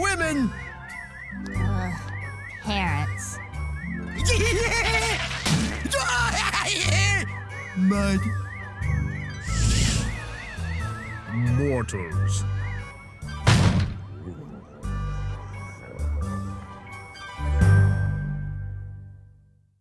women. Ugh, parents. Mud. Mortals.